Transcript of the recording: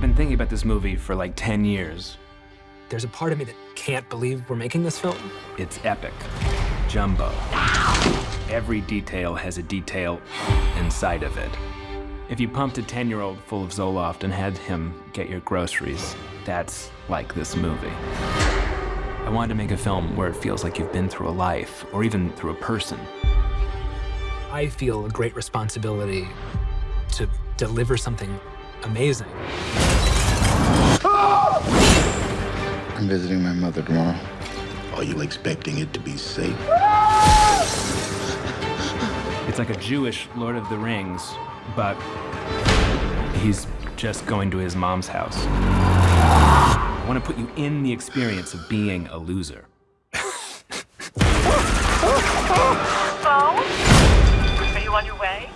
thinking about this movie for like 10 years. There's a part of me that can't believe we're making this film. It's epic. Jumbo. Every detail has a detail inside of it. If you pumped a 10-year-old full of Zoloft and had him get your groceries, that's like this movie. I wanted to make a film where it feels like you've been through a life, or even through a person. I feel a great responsibility to deliver something amazing. I'm visiting my mother tomorrow. Are you expecting it to be safe? It's like a Jewish Lord of the Rings, but he's just going to his mom's house. I want to put you in the experience of being a loser. Are you on your way?